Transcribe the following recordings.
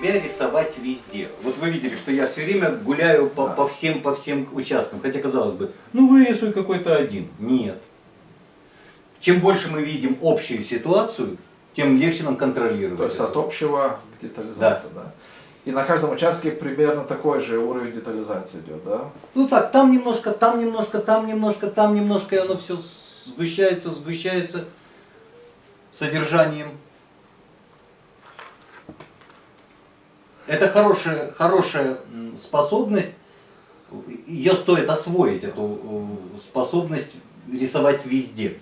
себя рисовать везде. Вот вы видели, что я все время гуляю по, Да. по всем, по всем участкам. Хотя казалось бы, ну вырисуй какой-то один. Нет. Чем больше мы видим общую ситуацию, тем легче нам контролировать. То есть это. от общего к детализации, да. И на каждом участке примерно такой же уровень детализации идет, да? Ну так, там немножко, там немножко, там немножко, там немножко, и оно все сгущается, сгущается содержанием. Это хорошая, хорошая способность, ее стоит освоить, эту э, способность рисовать везде.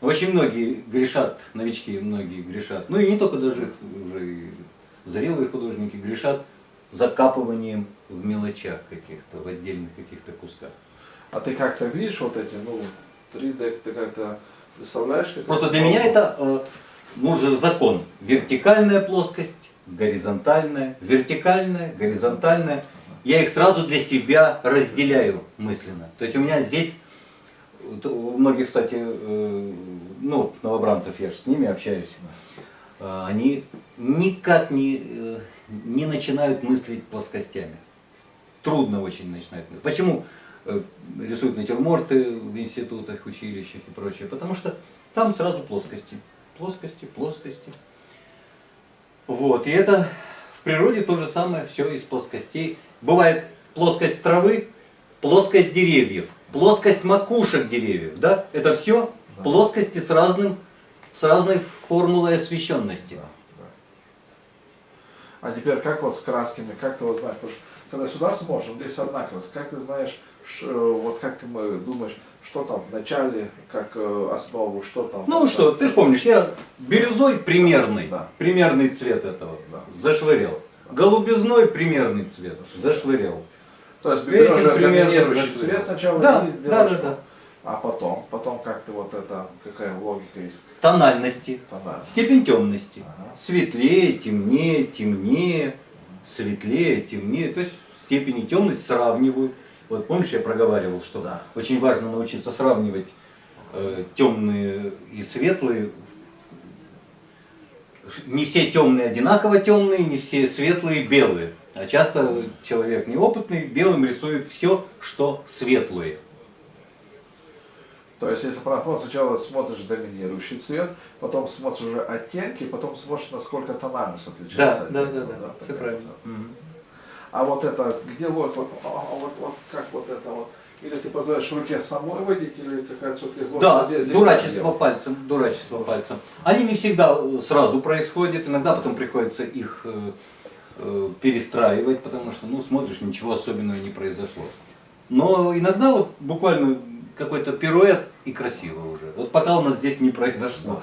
Очень многие грешат, новички многие грешат, ну и не только даже уже и зрелые художники грешат закапыванием в мелочах каких-то, в отдельных каких-то кусках. А ты как-то видишь вот эти, ну, 3D, ты как-то представляешь? Как Просто для меня это э, нужен закон. Вертикальная плоскость, горизонтальная, вертикальная, горизонтальная. Я их сразу для себя разделяю мысленно. То есть у меня здесь, у многих, кстати, э, ну, новобранцев, я же с ними общаюсь, э, они никак не, э, не начинают мыслить плоскостями. Трудно очень начинать мыслить. Почему рисуют натюрморты в институтах, училищах и прочее? Потому что там сразу плоскости. Плоскости, плоскости. Вот, и это в природе то же самое, все из плоскостей. Бывает плоскость травы, плоскость деревьев, плоскость макушек деревьев, да? Это все Да. плоскости с разным, с разной формулой освещенности. Да, да. А теперь как вот с красками, как ты вот знаешь, потому что когда сюда вот здесь одна краска, как ты знаешь, э, вот как ты думаешь, что там в начале, как э, основу, что там? Ну там, что, ты же помнишь, я бирюзой примерный, Да. примерный цвет этого, Да. зашвырял. Голубизной примерный цвет, зашвырял. То есть берешь доминирующий зашвырял. цвет сначала Да, да, делаешь да, фон. да. А потом, потом как ты вот это, какая логика есть? Тональности, Тональность. степень темности. Ага. Светлее, темнее, темнее, светлее, темнее. То есть степени темности сравниваю. Вот помнишь, я проговаривал, что Да. очень важно научиться сравнивать э, темные и светлые. Не все темные одинаково темные, не все светлые белые. А часто человек неопытный белым рисует все, что светлое. То есть, если правильно, сначала смотришь доминирующий цвет, потом смотришь уже оттенки, потом смотришь, насколько тональность Да, отличается. от да, да, Ну да, все правильно. вот. А вот это, где логика? Вот, а, а вот, вот как вот это вот? Или ты позволяешь руке самой водить, или какая-то все-таки? Да, Вот здесь дурачество пальцем, дурачество пальцем. Они не всегда э, сразу происходят, иногда потом приходится их э, э, перестраивать, потому что, ну, смотришь, ничего особенного не произошло. Но иногда вот буквально какой-то пируэт и красиво уже. Вот пока у нас здесь не произошло.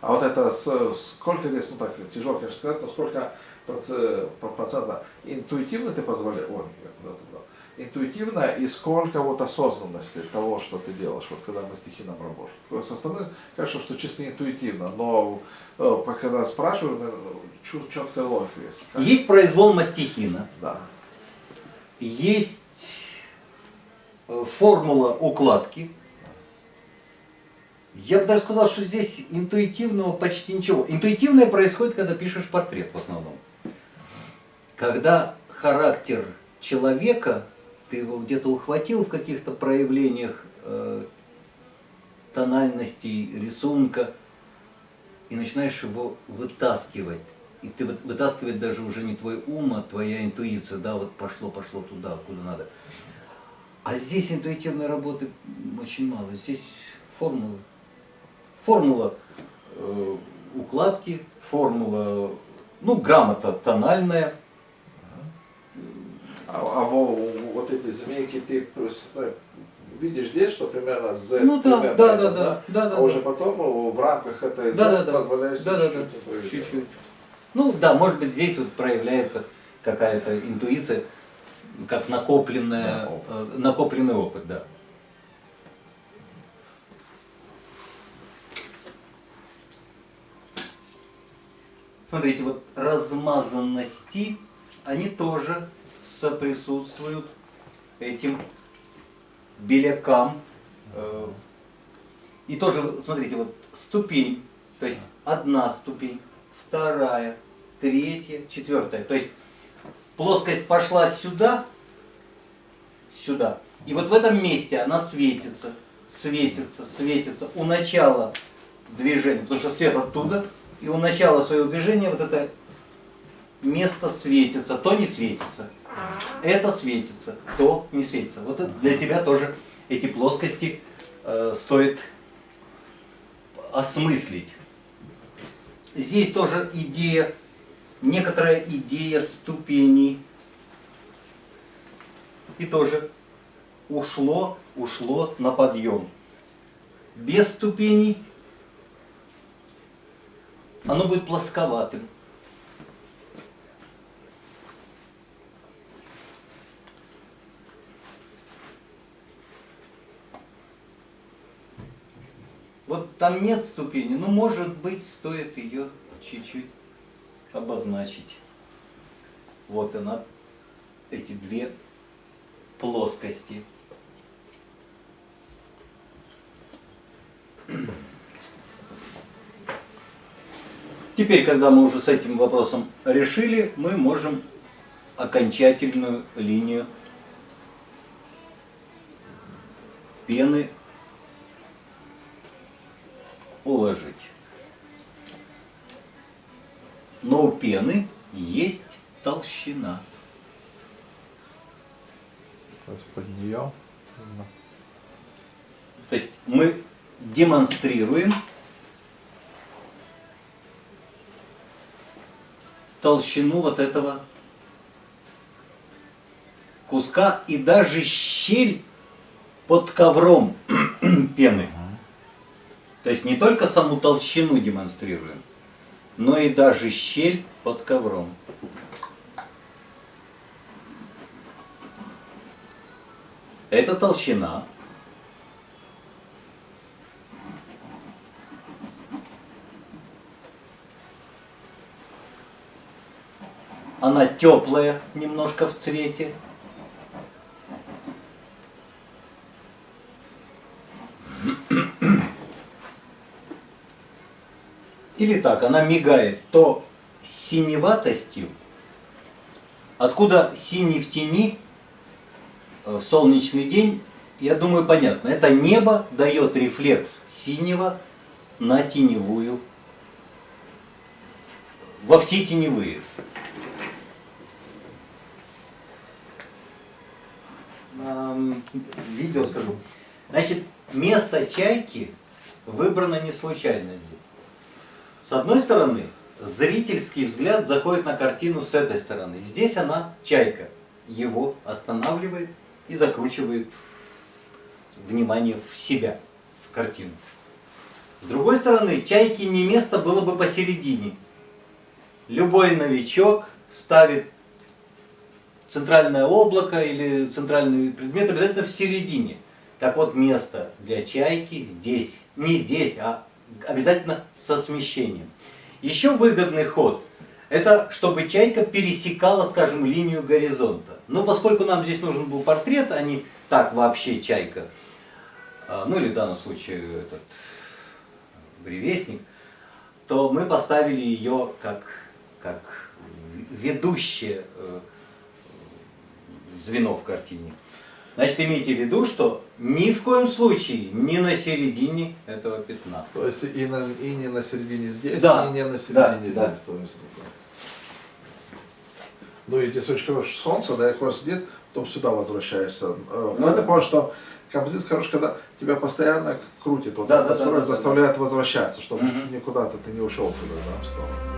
А вот это, сколько здесь, ну так, тяжело, конечно, сказать, но сколько процента интуитивно ты позволяешь, ой, брал. интуитивно и сколько вот осознанности того, что ты делаешь, вот когда мы стихийно работаем. Со стороны, конечно, что чисто интуитивно, но э, когда спрашиваю, чет- четкая логика есть. Есть произвол мастихина, Да. есть э, формула укладки. Я бы даже сказал, что здесь интуитивного почти ничего. Интуитивное происходит, когда пишешь портрет в основном. Когда характер человека, ты его где-то ухватил в каких-то проявлениях э, тональностей рисунка, и начинаешь его вытаскивать. И ты вы- вытаскивать даже уже не твой ум, а твоя интуиция, да, вот пошло, пошло туда, куда надо. А здесь интуитивной работы очень мало. Здесь формулы. Формула э, укладки, формула, ну, грамота тональная. А, а во- вот эти змейки ты просто видишь здесь, что примерно Z Ну да, примерно да, это, да, да, да, да, а уже да. потом э, в рамках этой Z Да, да, да. позволяешь Да, да, да. чуть-чуть. Чуть-чуть. Ну да, может быть здесь вот проявляется какая-то интуиция, как накопленная, Да, опыт. э, накопленный опыт, да. Смотрите, вот размазанности, они тоже соприсутствуют этим белякам. Э, И тоже, смотрите, вот ступень, то есть одна ступень, вторая, третья, четвертая. То есть плоскость пошла сюда, сюда. И вот в этом месте она светится, светится, светится. У начала движения, потому что свет оттуда, и у начала своего движения вот это место светится, то не светится. Это светится, то не светится. Вот это для себя тоже эти плоскости э, стоит осмыслить. Здесь тоже идея, некоторая идея ступеней. И тоже ушло, ушло на подъем. Без ступеней оно будет плосковатым. Вот там нет ступени, но может быть стоит ее чуть-чуть обозначить. Вот она, эти две плоскости. Теперь, когда мы уже с этим вопросом решили, мы можем окончательную линию пены Но у пены есть толщина. То есть под нее. То есть мы демонстрируем толщину вот этого куска и даже щель под ковром пены. То есть не только саму толщину демонстрируем, но и даже щель под ковром. Это толщина. Она теплая немножко в цвете. Или так, она мигает то синеватостью, откуда синий в тени э, в солнечный день, я думаю, понятно. Это небо дает рефлекс синего на теневую, во все теневые. Видео скажу. Значит, место чайки выбрано не случайно здесь. С одной стороны, зрительский взгляд заходит на картину с этой стороны. Здесь она, чайка, его останавливает и закручивает внимание в себя, в картину. С другой стороны, чайке не место было бы посередине. Любой новичок ставит центральное облако или центральный предмет обязательно в середине. Так вот, место для чайки здесь. Не здесь, а обязательно со смещением. Еще выгодный ход – это чтобы чайка пересекала, скажем, линию горизонта. Но поскольку нам здесь нужен был портрет, а не так вообще чайка, а, ну или в данном случае этот бревестник, то мы поставили ее как, как ведущее э, звено в картине. Значит, имейте в виду, что ни в коем случае не на середине этого пятна. То есть и, на, и не на середине здесь, Да, и не на да, середине да. здесь. То есть, такое. ну и хорошее солнце, да, и хочешь здесь, потом сюда возвращаешься. Э, Ну Надо да. понять, что композиция хорошая, когда тебя постоянно крутит, вот Да, да, да, да, да, заставляет возвращаться, чтобы Мгм. никуда-то ты не ушел туда, да, в сторону.